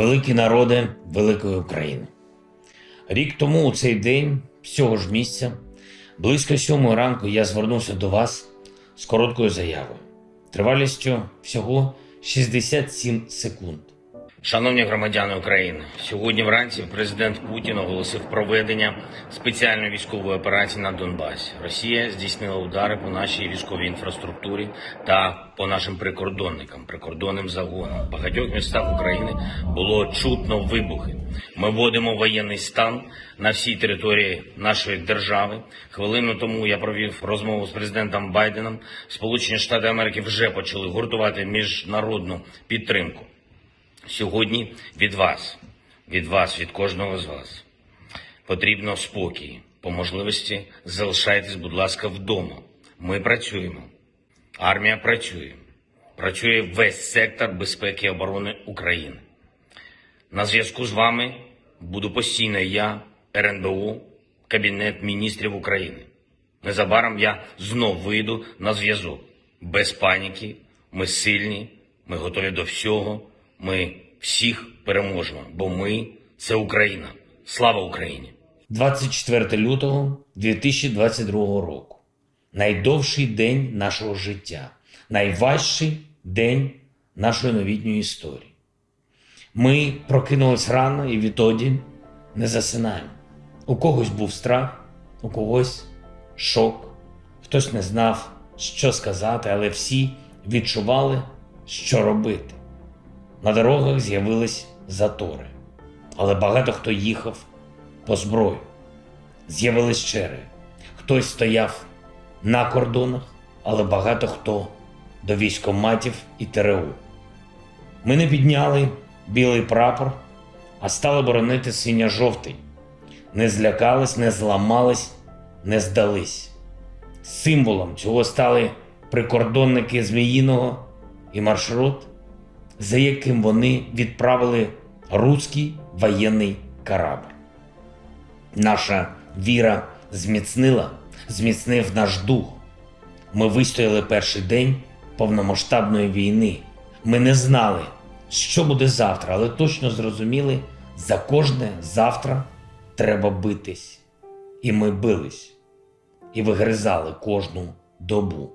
великі народи великої України. Рік тому у цей день, з цього ж місця, близько сьомої ранку я звернувся до вас з короткою заявою, тривалістю всього 67 секунд. Шановні громадяни України, сьогодні вранці президент Путін оголосив проведення спеціальної військової операції на Донбасі. Росія здійснила удари по нашій військовій інфраструктурі та по нашим прикордонникам, прикордонним загонам. В багатьох містах України було чутно вибухи. Ми вводимо воєнний стан на всій території нашої держави. Хвилину тому я провів розмову з президентом Байденом. Сполучені Штати Америки вже почали гуртувати міжнародну підтримку. Сьогодні від вас, від вас, від кожного з вас потрібно спокій. По можливості залишайтесь, будь ласка, вдома. Ми працюємо. Армія працює. Працює весь сектор безпеки і оборони України. На зв'язку з вами буду постійно я, РНБО, Кабінет міністрів України. Незабаром я знов вийду на зв'язок. Без паніки, ми сильні, ми готові до всього. Ми всіх переможемо, бо ми це Україна. Слава Україні! 24 лютого 2022 року. Найдовший день нашого життя, найважчий день нашої новітньої історії. Ми прокинулись рано і відтоді не засинаємо. У когось був страх, у когось шок, хтось не знав, що сказати, але всі відчували, що робити. На дорогах з'явились затори, але багато хто їхав по зброю. З'явились черги. Хтось стояв на кордонах, але багато хто до військоматів і ТРУ. Ми не підняли білий прапор, а стали боронити синьо-жовтий. Не злякались, не зламались, не здались. Символом цього стали прикордонники Зміїного і маршрут, за яким вони відправили руський воєнний корабль. Наша віра зміцнила, зміцнив наш дух. Ми вистояли перший день повномасштабної війни. Ми не знали, що буде завтра, але точно зрозуміли, за кожне завтра треба битись. І ми бились, і вигризали кожну добу.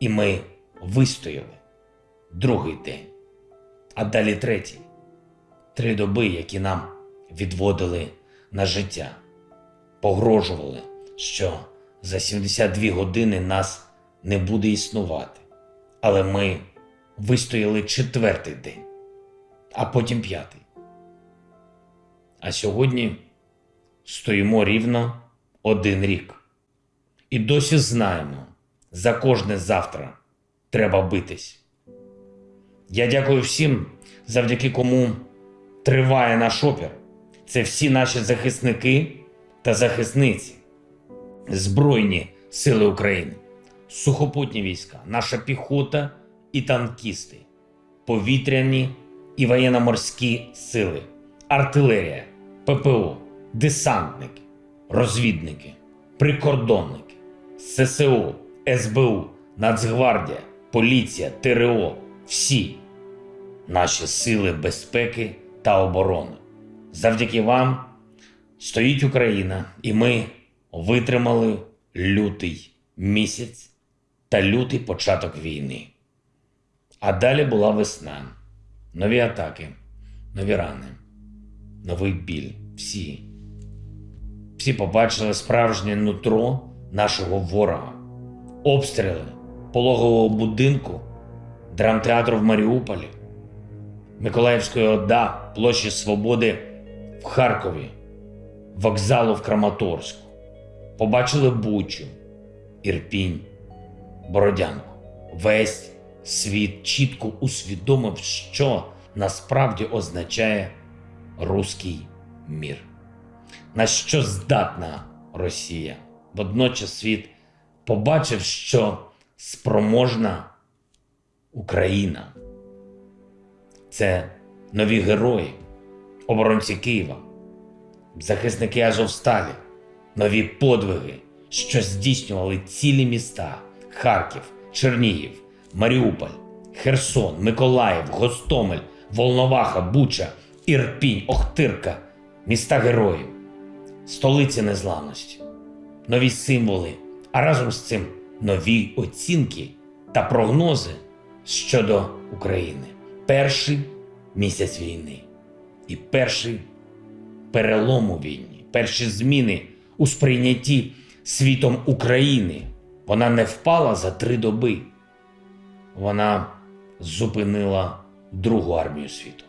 І ми вистояли другий день, а далі третій. Три доби, які нам відводили на життя, погрожували, що за 72 години нас не буде існувати. Але ми вистояли четвертий день, а потім п'ятий. А сьогодні стоїмо рівно один рік. І досі знаємо, за кожне завтра треба битись. Я дякую всім, завдяки кому триває наш опір. Це всі наші захисники та захисниці, Збройні Сили України, сухопутні війська, наша піхота і танкісти, повітряні і воєнно-морські сили, артилерія, ППО, десантники, розвідники, прикордонники, ССО, СБУ, Нацгвардія, поліція, ТРО всі наші сили безпеки та оборони. Завдяки вам стоїть Україна, і ми витримали лютий місяць та лютий початок війни. А далі була весна, нові атаки, нові рани, новий біль. Всі. Всі побачили справжнє нутро нашого ворога, обстріли пологового будинку, драмтеатру в Маріуполі, Миколаївської ОДА, площі Свободи в Харкові, вокзалу в Краматорську. Побачили Бучу, Ірпінь, Бородянку. Весь світ чітко усвідомив, що насправді означає руський мір. На що здатна Росія? Водночас світ побачив, що спроможна Україна. Це нові герої, оборонці Києва, захисники Азовсталі, нові подвиги, що здійснювали цілі міста: Харків, Чернігів, Маріуполь, Херсон, Миколаїв, Гостомель, Волноваха, Буча, Ірпінь, Охтирка, міста героїв, столиці незламності, нові символи, а разом з цим нові оцінки та прогнози щодо України. Перший місяць війни і перший перелом у війні, перші зміни у сприйнятті світом України. Вона не впала за три доби. Вона зупинила Другу армію світу.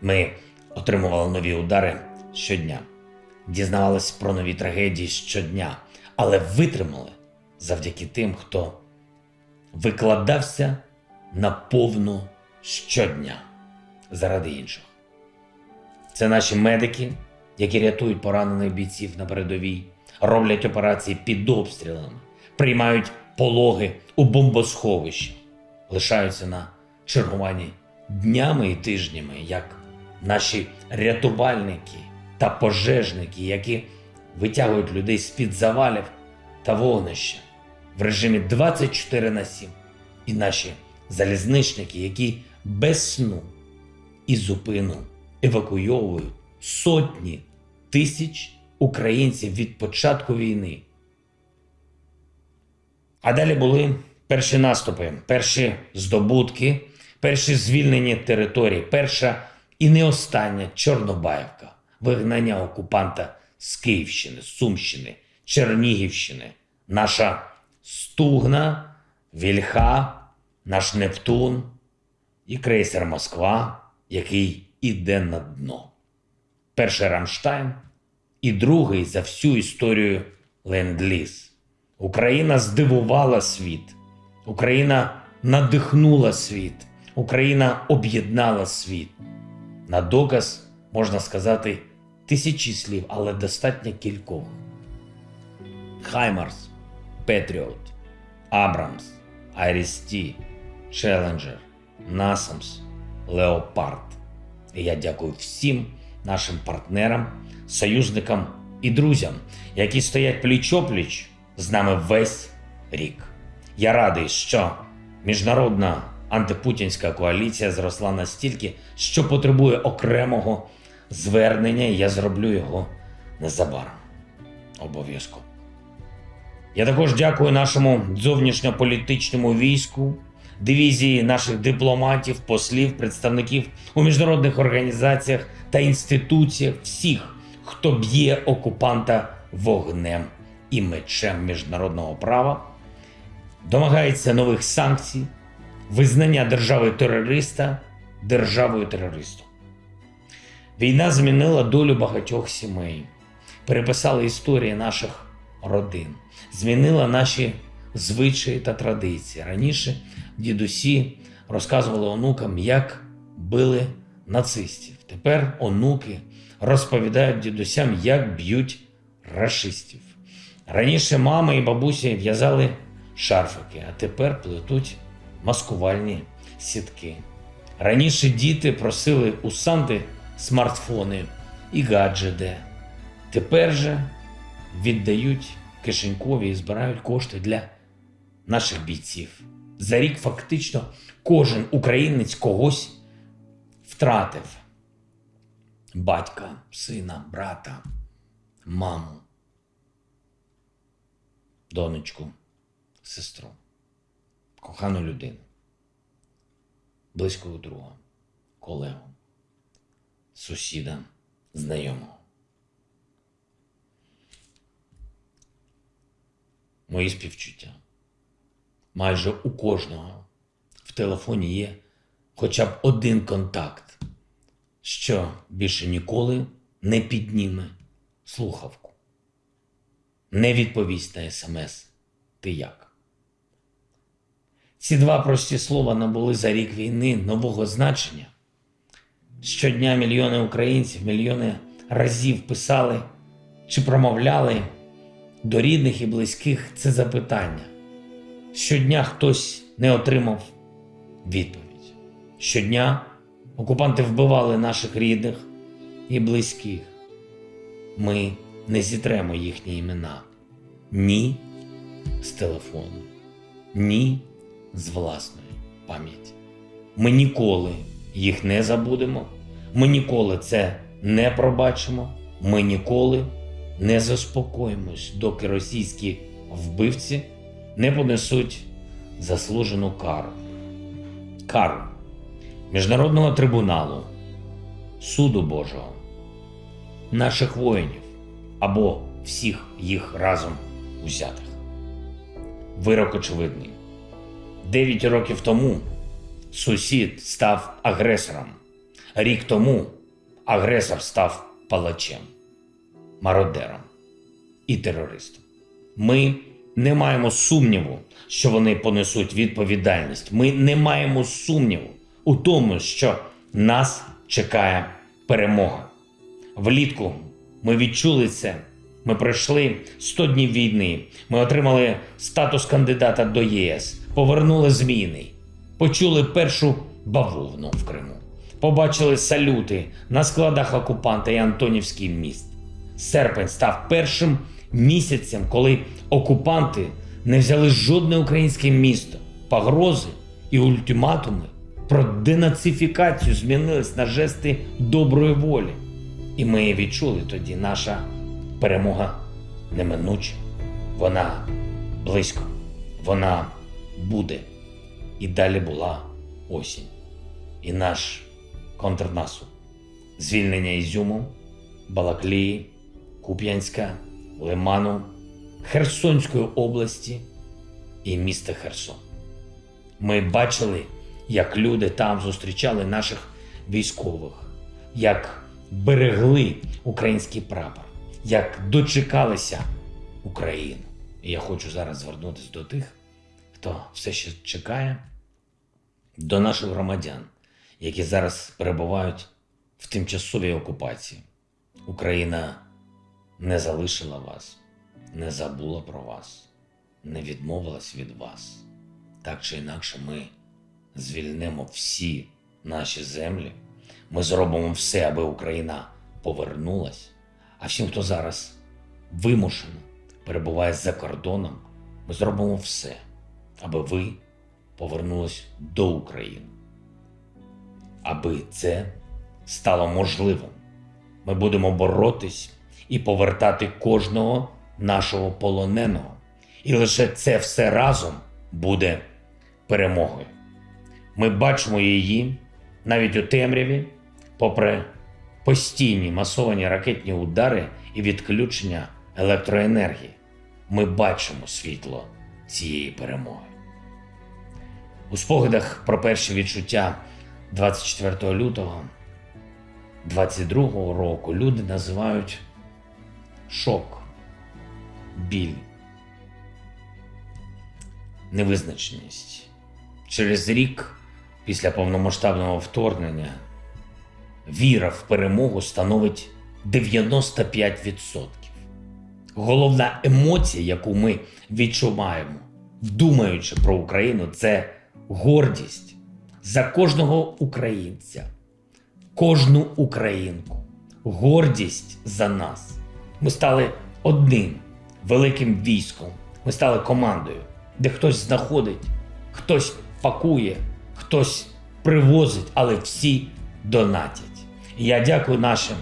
Ми отримували нові удари щодня, дізнавалися про нові трагедії щодня, але витримали завдяки тим, хто викладався наповну щодня заради інших. Це наші медики, які рятують поранених бійців на передовій, роблять операції під обстрілами, приймають пологи у бомбосховищі, лишаються на чергуванні днями і тижнями, як наші рятувальники та пожежники, які витягують людей з-під завалів та вогнища в режимі 24 на 7, і наші залізничники, які без сну і зупину евакуйовують сотні тисяч українців від початку війни. А далі були перші наступи, перші здобутки, перші звільнені території, перша і не остання Чорнобаївка, вигнання окупанта з Київщини, Сумщини, Чернігівщини, наша Стугна, Вільха, наш Нептун і крейсер Москва, який іде на дно. Перший Рамштайн і другий за всю історію Ленд-Ліз. Україна здивувала світ, Україна надихнула світ, Україна об'єднала світ. На доказ можна сказати тисячі слів, але достатньо кількох. HIMARS, Patriot, Abrams, IRIS-T, Challenger, NASAMS, Leopard. І я дякую всім нашим партнерам, союзникам і друзям, які стоять пліч-опліч з нами весь рік. Я радий, що міжнародна антипутінська коаліція зросла настільки, що потребує окремого звернення, і я зроблю його незабаром. Обов'язково. Я також дякую нашому зовнішньополітичному війську, дивізії наших дипломатів, послів, представників у міжнародних організаціях та інституціях, всіх, хто б'є окупанта вогнем і мечем міжнародного права, домагається нових санкцій, визнання держави терориста державою терористом. Війна змінила долю багатьох сімей, переписала історії наших родин, змінила наші звичаї та традиції. Раніше дідусі розказували онукам, як били нацистів. Тепер онуки розповідають дідусям, як б'ють рашистів. Раніше мами і бабусі в'язали шарфики, а тепер плетуть маскувальні сітки. Раніше діти просили у Санти смартфони і гаджети. Тепер же віддають кишенькові і збирають кошти для наших бійців. За рік фактично кожен українець когось втратив: батька, сина, брата, маму, донечку, сестру, кохану людину, близького друга, колегу, сусіда, знайомого. Мої співчуття. Майже у кожного в телефоні є хоча б один контакт, що більше ніколи не підніме слухавку, не відповість на смс Ти як. Ці два прості слова набули за рік війни нового значення. Щодня мільйони українців, мільйони разів писали чи промовляли до рідних і близьких це запитання. Щодня хтось не отримав відповідь. Щодня окупанти вбивали наших рідних і близьких. Ми не зітремо їхні імена ні з телефону, ні з власної пам'яті. Ми ніколи їх не забудемо. Ми ніколи це не пробачимо. Ми ніколи не заспокоїмось, доки російські вбивці не понесуть заслужену кару. Кару Міжнародного трибуналу, суду Божого, наших воїнів або всіх їх разом узятих. Вирок очевидний. Дев'ять років тому сусід став агресором. Рік тому агресор став палачем, мародером і терористом. Ми не маємо сумніву, що вони понесуть відповідальність. Ми не маємо сумніву у тому, що нас чекає перемога. Влітку ми відчули це. Ми пройшли 100 днів війни. Ми отримали статус кандидата до ЄС, повернули зміни, почули першу бавовну в Криму, побачили салюти на складах окупанта і Антонівський міст. Серпень став першим місяцем, коли окупанти не взяли жодне українське місто. Погрози і ультиматуми про денацифікацію змінились на жести доброї волі. І ми відчули тоді наша перемога неминуча. Вона близько, вона буде. І далі була осінь. І наш контрнаступ. Звільнення Ізюму, Балаклії, Куп'янська, Лиману, Херсонської області і міста Херсон. Ми бачили, як люди там зустрічали наших військових, як берегли український прапор, як дочекалися Україну. І я хочу зараз звернутися до тих, хто все ще чекає, до наших громадян, які зараз перебувають в тимчасовій окупації. Україна не залишила вас, не забула про вас, не відмовилась від вас. Так чи інакше, ми звільнимо всі наші землі. Ми зробимо все, аби Україна повернулась. А всім, хто зараз вимушено перебуває за кордоном, ми зробимо все, аби ви повернулись до України. Аби це стало можливим, ми будемо боротись і повертати кожного нашого полоненого. І лише це все разом буде перемогою. Ми бачимо її навіть у темряві, попри постійні масовані ракетні удари і відключення електроенергії. Ми бачимо світло цієї перемоги. У спогадах про перші відчуття 24 лютого 22 року люди називають шок, біль, невизначеність. Через рік після повномасштабного вторгнення віра в перемогу становить 95%. Головна емоція, яку ми відчуваємо, думаючи про Україну, це гордість за кожного українця, кожну українку, гордість за нас. Ми стали одним великим військом. Ми стали командою, де хтось знаходить, хтось пакує, хтось привозить, але всі донатять. І я дякую нашим,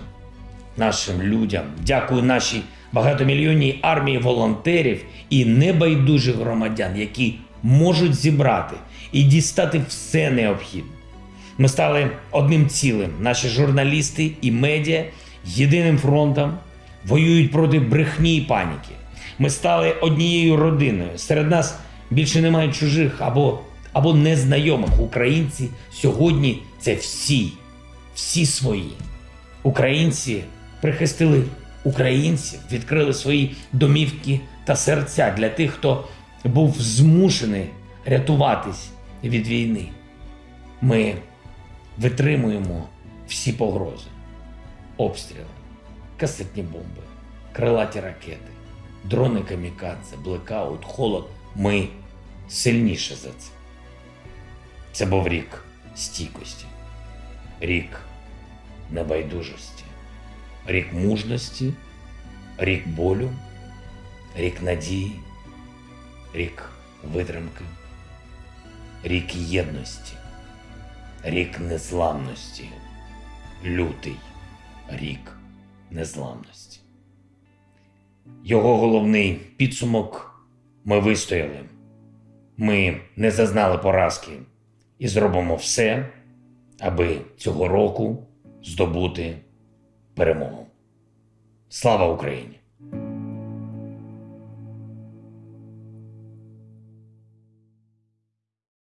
нашим людям, дякую нашій багатомільйонній армії волонтерів і небайдужих громадян, які можуть зібрати і дістати все необхідне. Ми стали одним цілим. Наші журналісти і медіа єдиним фронтом воюють проти брехні і паніки. Ми стали однією родиною. Серед нас більше немає чужих або, або незнайомих. Українці сьогодні це всі, всі свої. Українці прихистили українців, відкрили свої домівки та серця для тих, хто був змушений рятуватись від війни. Ми витримуємо всі погрози, обстріли, касетні бомби, крилаті ракети, дрони камікадзе, блекаут, холод. Ми сильніше за це. Це був рік стійкості, рік небайдужості, рік мужності, рік болю, рік надії, рік витримки, рік єдності. рік незламності. Лютий рік незламності. Його головний підсумок ми вистояли. Ми не зазнали поразки і зробимо все, аби цього року здобути перемогу. Слава Україні!